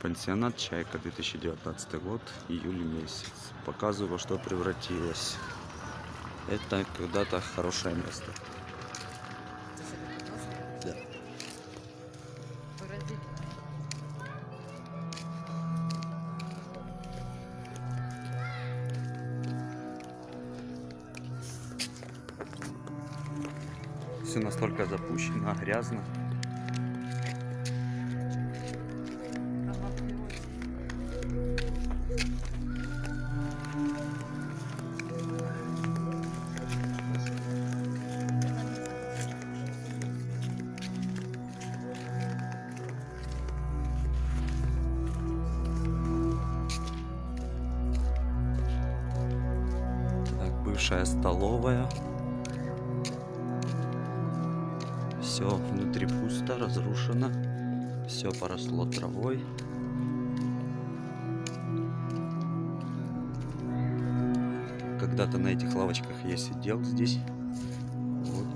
Пансионат «Чайка», 2019 год, июль месяц. Показываю, во что превратилось. Это когда-то хорошее место. Да. Все настолько запущено, грязно. Бывшая столовая. Все внутри пусто, разрушено. Все поросло травой. Когда-то на этих лавочках я сидел здесь. Вот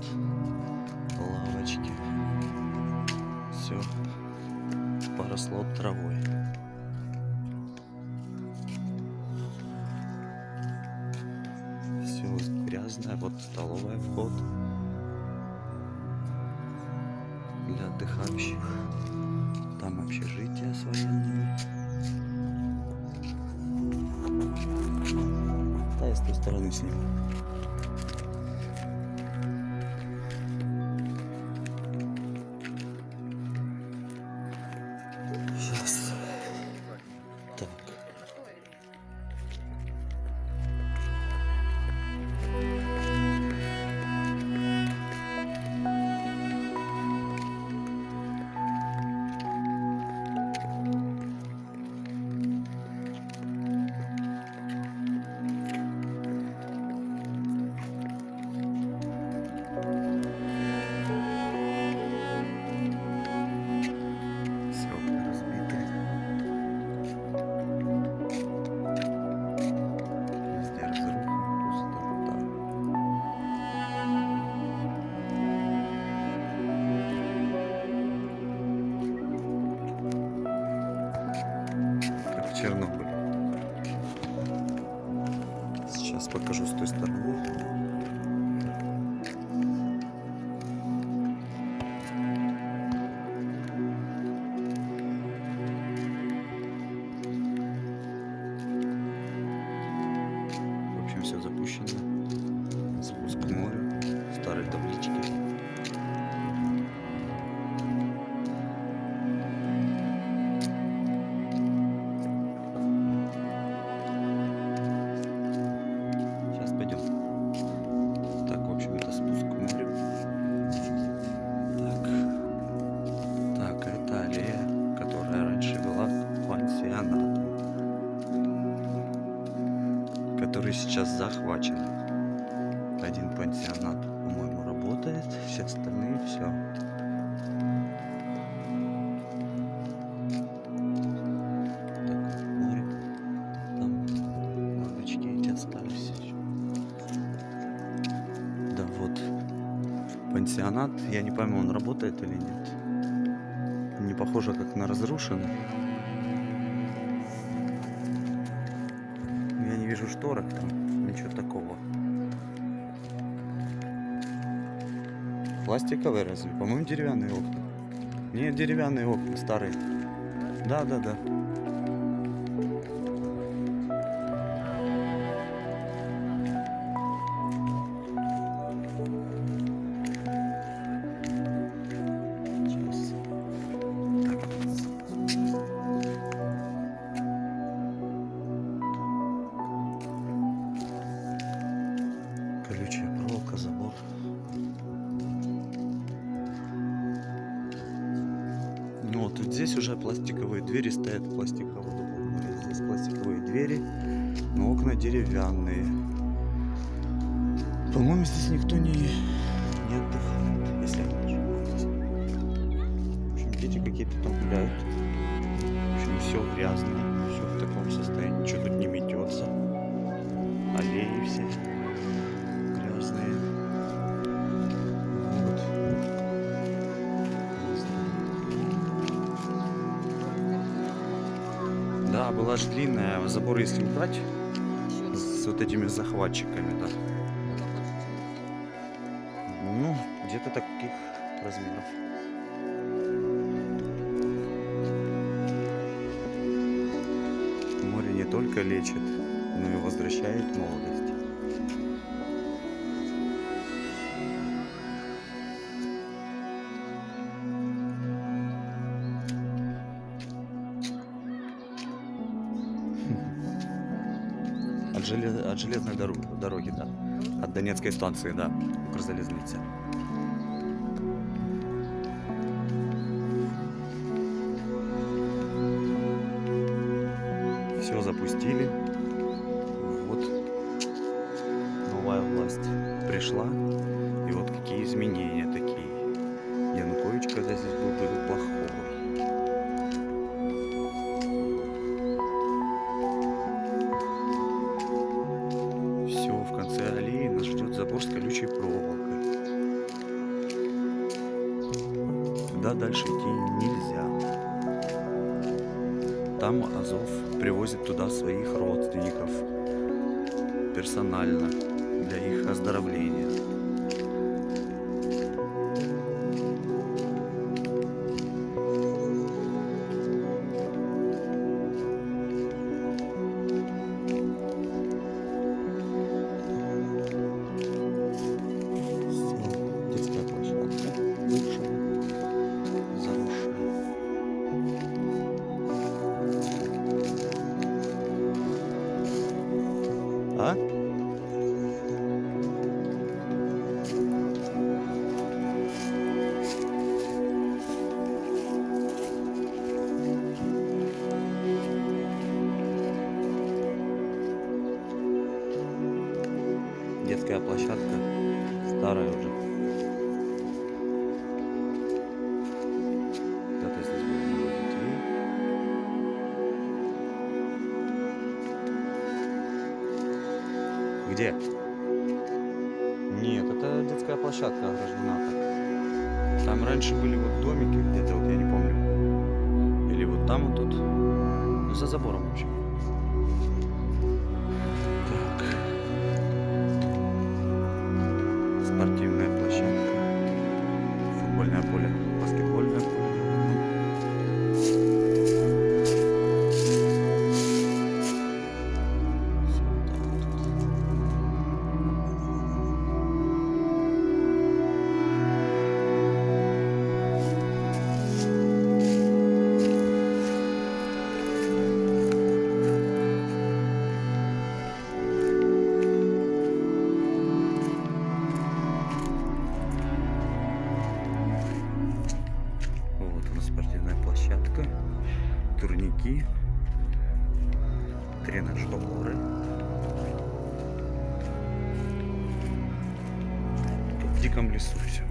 лавочки. Все поросло травой. Грязное. Вот столовая вход для отдыхающих. Там общежитие с военными. Да, я с той стороны сниму. Сейчас. Чернобыле. Сейчас покажу с той стороны. В общем, все запущено. Который сейчас захвачен. Один пансионат, по-моему, работает, все остальные все. Да, вот. Пансионат, я не пойму, он работает или нет. Не похоже, как на разрушенный. Не шторок там, ничего такого. Пластиковые разве? По-моему, деревянные окна. Нет, деревянные окна, старые. Да, Ну вот здесь уже пластиковые двери стоят, пластиковые. Здесь пластиковые двери, но окна деревянные. По-моему, здесь никто не, не отдыхает, если я не ошибаюсь. В общем, дети какие-то там гуляют. В общем, все грязное, все в таком состоянии, ничего тут не метется. Аллеи все Да, была же длинная. Забор, если убрать, с вот этими захватчиками, да. Ну, где-то таких размеров. Море не только лечит, но и возвращает молодость. От, желез- от железной дорог- дороги, да. От Донецкой станции, да, Укрзалезницы. Все запустили. Вот новая власть пришла. И вот какие изменения такие. Янукович, когда здесь был, был плохого. Дальше идти нельзя. Там Азов привозит туда своих родственников персонально для их оздоровления. Детская площадка старая уже. Где? Нет, это детская площадка ограждена. Там раньше были вот домики где-то, вот я не помню. Или вот там вот тут. Ну, за забором вообще. Турники, тренажеры. Тут в диком лесу все.